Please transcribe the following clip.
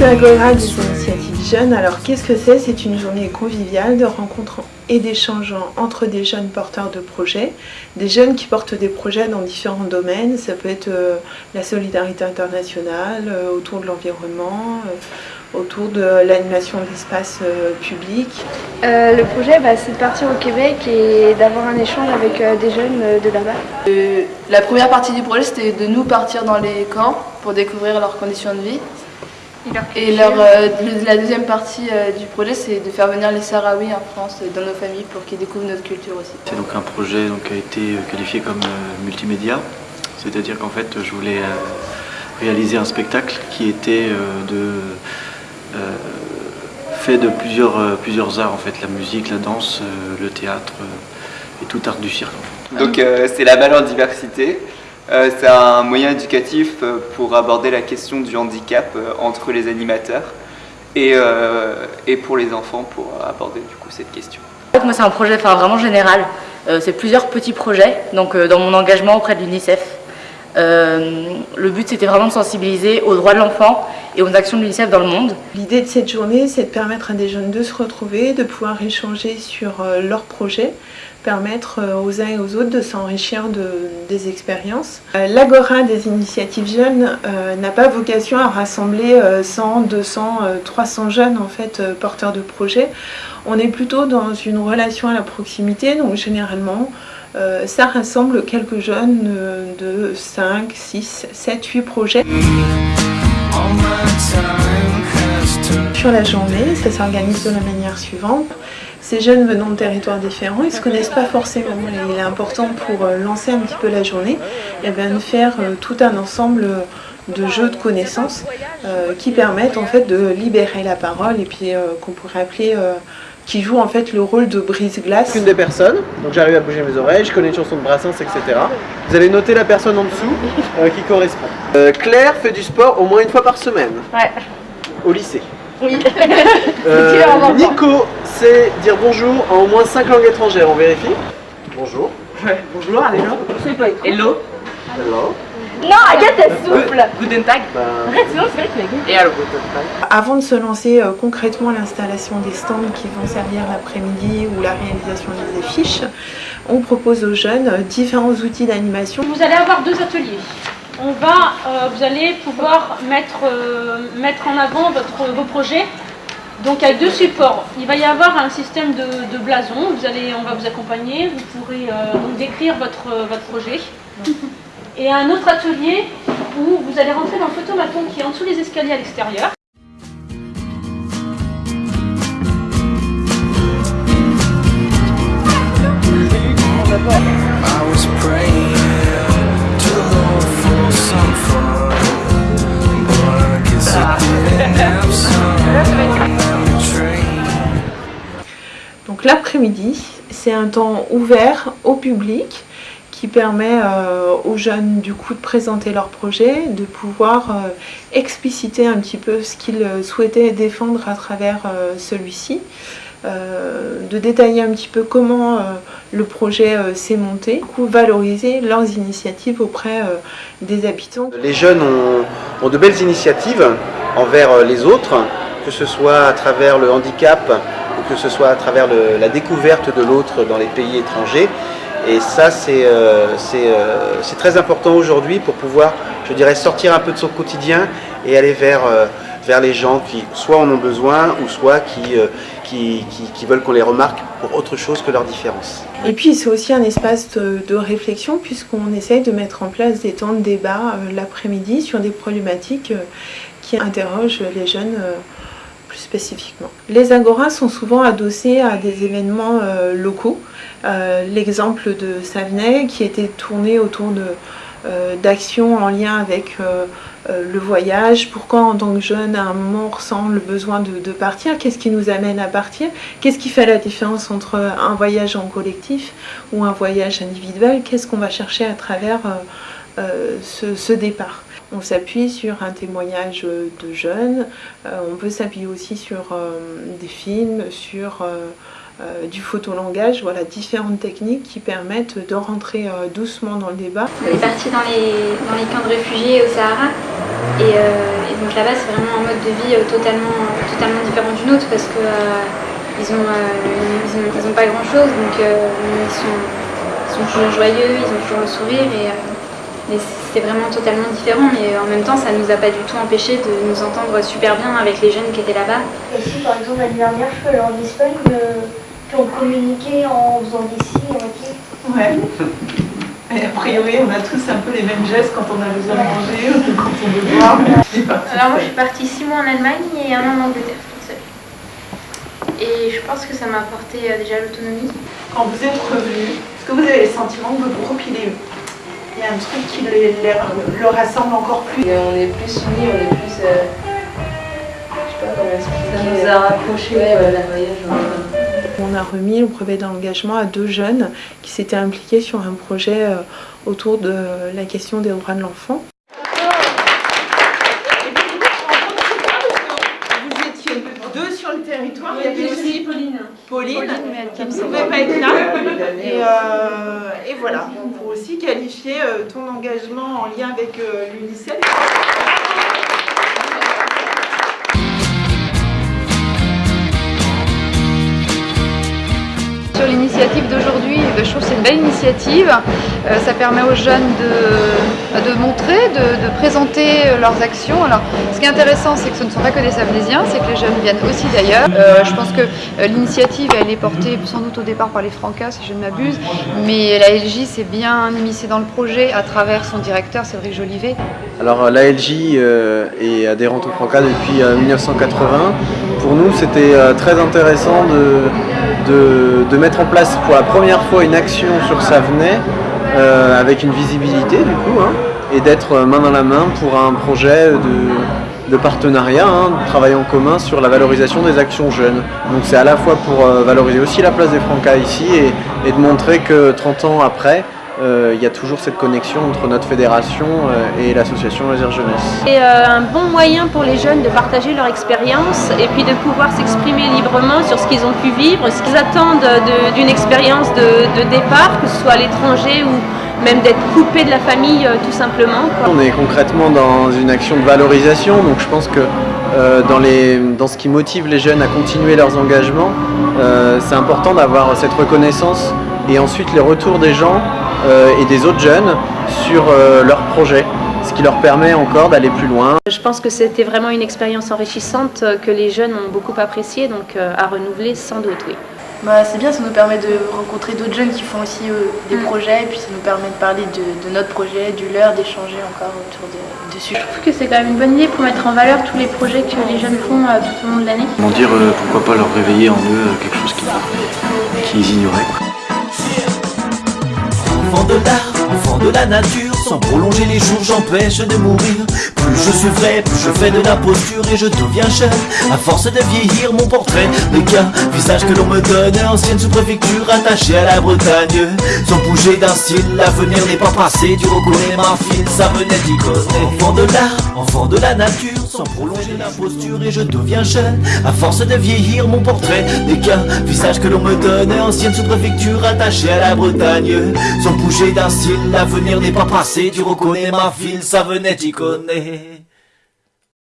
Agora des initiatives jeunes, alors qu'est-ce que c'est? C'est une journée conviviale de rencontres et d'échanges entre des jeunes porteurs de projets, des jeunes qui portent des projets dans différents domaines, ça peut être euh, la solidarité internationale, euh, autour de l'environnement, euh, autour de l'animation de l'espace public. le projet, bah, c'est de partir au Québec et d'avoir un échange avec des jeunes de là-bas. la première partie du projet, c'était de nous partir dans les camps pour découvrir leurs conditions de vie. Et leur, euh, la deuxième partie euh, du projet, c'est de faire venir les Sahraouis en France euh, dans nos familles pour qu'ils découvrent notre culture aussi. C'est donc un projet donc, qui a été qualifié comme multimédia, c'est-à-dire qu'en fait je voulais réaliser un spectacle qui était de, fait de plusieurs, plusieurs arts, en fait, la musique, la danse, le théâtre et tout art du cirque. Donc c'est la balle en diversité. Euh, c'est un moyen éducatif euh, pour aborder la question du handicap euh, entre les animateurs et, et pour les enfants pour aborder du coup cette question. Moi c'est un projet enfin, vraiment général, c'est plusieurs petits projets, donc dans mon engagement auprès de l'UNICEF. le but c'était vraiment de sensibiliser aux droits de l'enfant et aux actions de l'UNICEF dans le monde. L'idée de cette journée c'est de permettre à des jeunes de se retrouver, de pouvoir échanger sur leurs projets, permettre euh, aux uns et aux autres de s'enrichir de, des expériences. Euh, L'Agora des initiatives jeunes euh, n'a pas vocation à rassembler 100, 200, 300 jeunes en fait porteurs de projets. On est plutôt dans une relation à la proximité, donc généralement ça rassemble quelques jeunes de 5, 6, 7, 8 projets. Sur la journée, ça s'organise de la manière suivante. Ces jeunes venant de territoires différents, ils ne se connaissent pas forcément. il est important pour euh, lancer un petit peu la journée, et bien de faire euh, tout un ensemble de jeux de connaissances euh, qui permettent en fait de libérer la parole et puis qu'on pourrait appeler qui joue en fait le rôle de brise-glace. Une des personnes, donc j'arrive à bouger mes oreilles, je connais une chanson de Brassens, etc. Vous allez noter la personne en dessous qui correspond. Claire fait du sport au moins une fois par semaine. Ouais. Au lycée. Oui. Nico c'est dire bonjour en au moins 5 langues étrangères, on vérifie Bonjour. Ouais, bonjour, hello. Hello. Hello. Non, Agathe, elle souffle. Guten Tag. Sinon c'est vrai que Et alors Avant de se lancer euh, concrètement l'installation des stands qui vont servir l'après-midi ou la réalisation des affiches, on propose aux jeunes euh, différents outils d'animation. Vous allez avoir deux ateliers. On va, euh, vous allez pouvoir mettre, mettre en avant votre, vos projets donc avec deux supports, il va y avoir un système de, blason, vous allez, on va vous accompagner, vous pourrez euh, donc décrire votre, votre projet. Et un autre atelier où vous allez rentrer dans le photomaton qui est en dessous des escaliers à l'extérieur. C'est un temps ouvert au public qui permet euh, aux jeunes du coup de présenter leur projet, de pouvoir euh, expliciter un petit peu ce qu'ils souhaitaient défendre à travers euh, celui-ci, de détailler un petit peu comment le projet s'est monté, du coup valoriser leurs initiatives auprès des habitants. Les jeunes ont, de belles initiatives envers les autres, que ce soit à travers le handicap, que ce soit à travers la découverte de l'autre dans les pays étrangers. Et ça, c'est euh, euh, très important aujourd'hui pour pouvoir, je dirais, sortir un peu de son quotidien et aller vers, euh, vers les gens qui soit en ont besoin ou soit qui, qui, qui, veulent qu'on les remarque pour autre chose que leur différence. Et puis c'est aussi un espace de réflexion puisqu'on essaye de mettre en place des temps de débat l'après-midi sur des problématiques qui interrogent les jeunes plus spécifiquement. Les agoras sont souvent adossés à des événements euh, locaux. Euh, l'exemple de Savenay qui était tourné autour euh, d'actions en lien avec le voyage, pourquoi en tant que jeune un moment on ressent le besoin de, partir, qu'est-ce qui nous amène à partir, qu'est-ce qui fait la différence entre un voyage en collectif ou un voyage individuel, qu'est-ce qu'on va chercher à travers ce départ? On s'appuie sur un témoignage de jeunes, euh, on peut s'appuyer aussi sur euh, des films, sur euh, du photolangage, voilà, différentes techniques qui permettent de rentrer doucement dans le débat. Vous êtes parti dans les, camps de réfugiés au Sahara Et, et donc là-bas, c'est vraiment un mode de vie totalement, différent du nôtre parce que ils n'ont pas grand-chose, donc ils sont, toujours joyeux, ils ont toujours le sourire. Et, c'est vraiment totalement différent, mais en même temps, ça ne nous a pas du tout empêché de nous entendre super bien avec les jeunes qui étaient là-bas. Et si par exemple l'année dernière, je peux aller en Espagne, euh, on communiquait en faisant des signes, ok Ouais. Et a priori, on a tous un peu les mêmes gestes quand on a besoin de manger ou quand on veut boire. Alors moi, je suis partie six mois en Allemagne et un an en Angleterre, toute seule. Et je pense que ça m'a apporté euh, déjà l'autonomie. Quand vous êtes revenu, est-ce que vous avez le sentiment que vous repilez il y a un truc qui les, le rassemble encore plus. on est plus unis, on est plus. Euh, je sais pas comment expliquer. Ça nous a rapprochés. Ouais, voilà, voyage. On a remis le brevet d'engagement à deux jeunes qui s'étaient impliqués sur un projet euh, autour de la question des droits de l'enfant. Vous étiez deux sur le territoire, il y avait aussi Pauline, Pauline, qui ne pouvait pas être là. Et, euh, et voilà, qualifier euh, ton engagement en lien avec euh, l'UNICEF. Sur l'initiative d'aujourd'hui, je trouve que c'est une belle initiative. Euh, ça permet aux jeunes de, de montrer, de, présenter leurs actions. Alors, ce qui est intéressant, c'est que ce ne sont pas que des Savénésiens, c'est que les jeunes viennent aussi d'ailleurs. Euh, je pense que euh, l'initiative, elle est portée sans doute au départ par les Francas, si je ne m'abuse, mais la LJ s'est bien immiscée dans le projet à travers son directeur, Cédric Jolivet. Alors, la LJ est adhérente au Francas depuis 1980. Pour nous, c'était très intéressant de, de, mettre en place pour la première fois une action sur Savenay euh, avec une visibilité du coup, hein, et d'être main dans la main pour un projet de, de partenariat, hein, de travail en commun sur la valorisation des actions jeunes. Donc c'est à la fois pour euh, valoriser aussi la place des Francas ici et, de montrer que 30 ans après, euh, il y a toujours cette connexion entre notre fédération euh, et l'association Loisirs Jeunesse. C'est euh, un bon moyen pour les jeunes de partager leur expérience et puis de pouvoir s'exprimer librement sur ce qu'ils ont pu vivre, ce qu'ils attendent d'une expérience de, de, départ, que ce soit à l'étranger ou même d'être coupé de la famille euh, tout simplement. Quoi. On est concrètement dans une action de valorisation, donc je pense que euh, dans, les, dans ce qui motive les jeunes à continuer leurs engagements, euh, c'est important d'avoir cette reconnaissance et ensuite les retours des gens euh, et des autres jeunes sur euh, leur projet, ce qui leur permet encore d'aller plus loin. Je pense que c'était vraiment une expérience enrichissante que les jeunes ont beaucoup apprécié, donc euh, à renouveler sans doute, oui. Bah, c'est bien, ça nous permet de rencontrer d'autres jeunes qui font aussi euh, des mmh. projets, et puis ça nous permet de parler de, de notre projet, du leur, d'échanger encore autour de, dessus. Je trouve que c'est quand même une bonne idée pour mettre en valeur tous les projets que les jeunes font euh, tout au long de l'année. Comment dire, euh, pourquoi pas leur réveiller en eux quelque chose qu'ils qui ignoraient. Enfant de l'art, enfant de la nature, sans prolonger les jours, j'empêche de mourir. Plus je suis vrai, plus je fais de la posture et je deviens jeune. À force de vieillir, mon portrait de qu'un visage que l'on me donne, ancienne sous-préfecture attachée à la Bretagne. Sans bouger d'un style, l'avenir n'est pas passé, tu reconnais ma file, ça venait d'y Enfant de l'art, enfant de la nature, sans prolonger la posture et je deviens jeune. À force de vieillir, mon portrait n'est visage que l'on me donne, ancienne sous-préfecture attachée à la Bretagne. Sans bouger d'un style, l'avenir n'est pas passé, tu reconnais ma file, ça venait d'y connaître.